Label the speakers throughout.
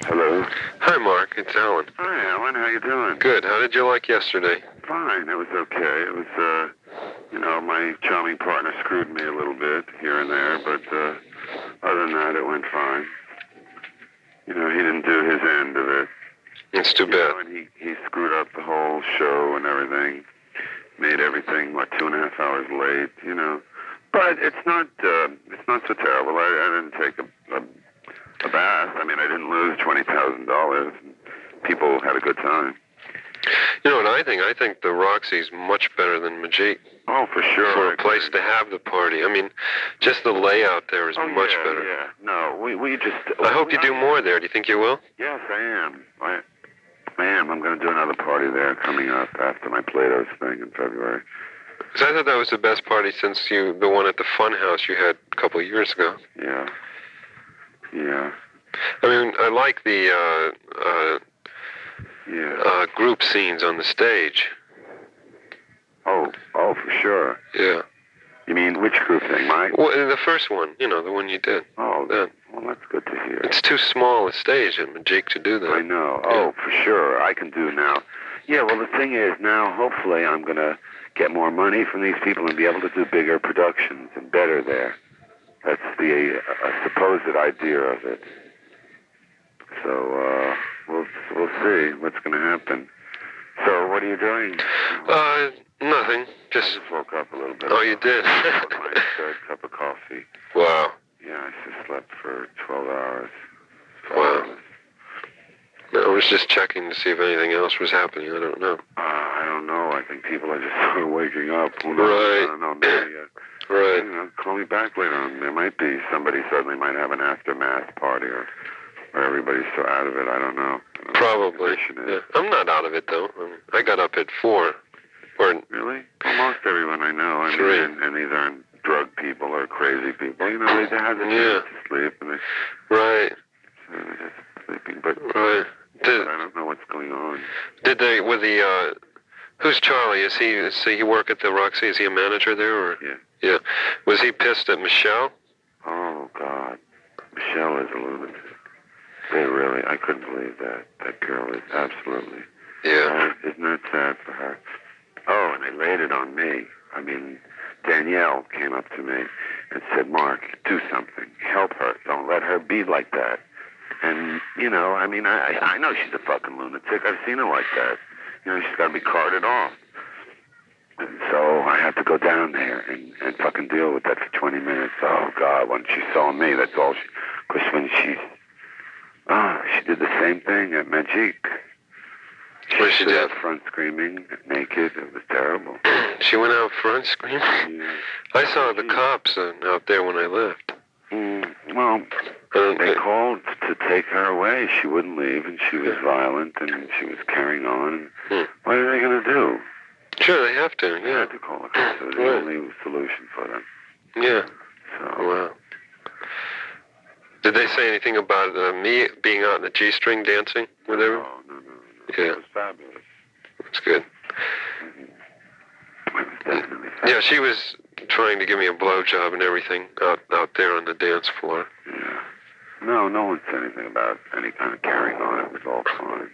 Speaker 1: Hello.
Speaker 2: Hi, Mark. It's Alan.
Speaker 1: Hi, Alan. How you doing?
Speaker 2: Good. How did you like yesterday?
Speaker 1: Fine. It was okay. It was, uh, you know, my charming partner screwed me a little bit here and there, but uh, other than that, it went fine. You know, he didn't do his end of it.
Speaker 2: It's too
Speaker 1: You
Speaker 2: bad.
Speaker 1: know, and he, he screwed up the whole show and everything. Made everything, what, two and a half hours late, you know. But it's not, uh, it's not so terrible. I, I didn't take a, a, a bath. I mean, I didn't lose $20,000. People had a good time.
Speaker 2: You know what I think? I think the Roxy's much better than Majik
Speaker 1: Oh, for sure.
Speaker 2: for a place to have the party. I mean, just the layout there is
Speaker 1: Oh,
Speaker 2: much
Speaker 1: yeah,
Speaker 2: better.
Speaker 1: Yeah, no, we we just.
Speaker 2: I hope you do more there. Do you think you will?
Speaker 1: Yes, I am. I, I am. I'm going to do another party there coming up after my Plato's thing in February.
Speaker 2: 'Cause I thought that was the best party since you, the one at the Fun House you had a couple of years ago.
Speaker 1: Yeah. Yeah.
Speaker 2: I mean, I like the uh, uh,
Speaker 1: Yeah.
Speaker 2: uh, group scenes on the stage.
Speaker 1: oh, oh, for sure.
Speaker 2: Yeah.
Speaker 1: You mean which group thing, Mike?
Speaker 2: Well, the first one, you know, the one you did.
Speaker 1: Oh,
Speaker 2: that-
Speaker 1: well, that's good to hear.
Speaker 2: It's too small a stage at Majik to do that.
Speaker 1: I know. Oh, for sure. I can do now. Yeah, well, the thing is, now hopefully I'm going to get more money from these people and be able to do bigger productions and better there. That's the uh, supposed idea of it. So uh, we'll we'll see what's going to happen. So what are you doing?
Speaker 2: Uh, nothing. Just.
Speaker 1: just woke up a little bit.
Speaker 2: Oh, you did?
Speaker 1: Had my third cup of coffee.
Speaker 2: Wow.
Speaker 1: Yeah, I just slept for 12 hours.
Speaker 2: Wow. I was just checking to see if anything else was happening. I don't know.
Speaker 1: Uh, I don't know. I think people are just sort of waking up. Who knows?
Speaker 2: Right.
Speaker 1: I don't know. Maybe, uh,
Speaker 2: Right.
Speaker 1: you know, call me back later on. There might be somebody suddenly might have an aftermath party or, or everybody's so out of it. I don't know. I don't know what the
Speaker 2: Probably. Yeah. I'm not out of it though. I, mean, I got up at four. Or
Speaker 1: Really? Almost everyone I know. I mean,
Speaker 2: Three.
Speaker 1: and, and these aren't drug people or crazy people. You know, they have the
Speaker 2: Yeah.
Speaker 1: to sleep and they,
Speaker 2: right,
Speaker 1: they're just sleeping. But,
Speaker 2: right. Did
Speaker 1: I don't know what's going on.
Speaker 2: did they with the uh, who's Charlie? Is he is he work at the Roxy? Is he a manager there or?
Speaker 1: Yeah.
Speaker 2: Yeah. Was he pissed at Michelle?
Speaker 1: Oh God, Michelle is a lunatic. They really, I couldn't believe that. That girl is absolutely.
Speaker 2: Yeah.
Speaker 1: Uh, isn't that sad for her? Oh, and they laid it on me. I mean, Danielle came up to me and said, "Mark, do something. Help her. Don't let her be like that." And you know, I mean, I I know she's a fucking lunatic. I've seen her like that. You know, she's got to be carted off. And so I had to go down there and, and fucking deal with that for 20 minutes. Oh, God, when she saw me, that's all she... Because when she... She did the same thing at Magic.
Speaker 2: What did she do?
Speaker 1: out front screaming, naked. It was terrible.
Speaker 2: She went out front screaming.
Speaker 1: Yeah.
Speaker 2: I saw the cops out there when I left.
Speaker 1: Mm, well, they called to take her away. She wouldn't leave, and she was violent, and she was carrying on.
Speaker 2: Hmm.
Speaker 1: What are they going to do?
Speaker 2: sure, they have to.
Speaker 1: They
Speaker 2: Yeah.
Speaker 1: had to call the cops. It was the only solution for them.
Speaker 2: Yeah. Did they say anything about uh, me being out in the G-string dancing with everyone?
Speaker 1: No, no, no, no.
Speaker 2: Yeah.
Speaker 1: It was fabulous.
Speaker 2: That's good.
Speaker 1: It definitely.
Speaker 2: Yeah, she was trying to give me a blowjob and everything out out there on the dance floor.
Speaker 1: Yeah. No, no one said anything about any kind of carrying on. It was all fine.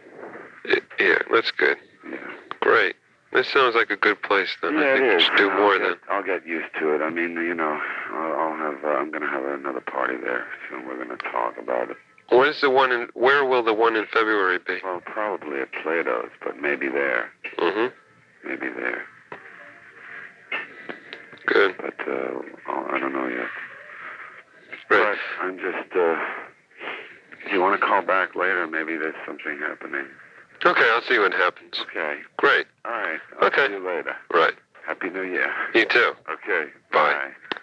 Speaker 2: Yeah, that's good.
Speaker 1: Yeah.
Speaker 2: Great. This sounds like a good place then. I
Speaker 1: yeah,
Speaker 2: think
Speaker 1: it
Speaker 2: we should do
Speaker 1: I'll
Speaker 2: more
Speaker 1: get,
Speaker 2: then.
Speaker 1: I'll get used to it. I mean, you know, I'll, have. Uh, I'm going to have another party there soon. We're going to talk about it.
Speaker 2: What is the one in? Where will the one in February be?
Speaker 1: Well, probably at Plato's, but maybe there.
Speaker 2: Mm-hmm.
Speaker 1: Maybe there.
Speaker 2: Good.
Speaker 1: But uh, I don't know yet.
Speaker 2: Right.
Speaker 1: But I'm just. Uh, if you want to call back later, maybe there's something happening.
Speaker 2: Okay, I'll see what happens.
Speaker 1: Okay.
Speaker 2: Great.
Speaker 1: All right. I'll
Speaker 2: Okay.
Speaker 1: see you later.
Speaker 2: Right.
Speaker 1: Happy New Year.
Speaker 2: You too.
Speaker 1: Okay.
Speaker 2: Bye.
Speaker 1: Bye.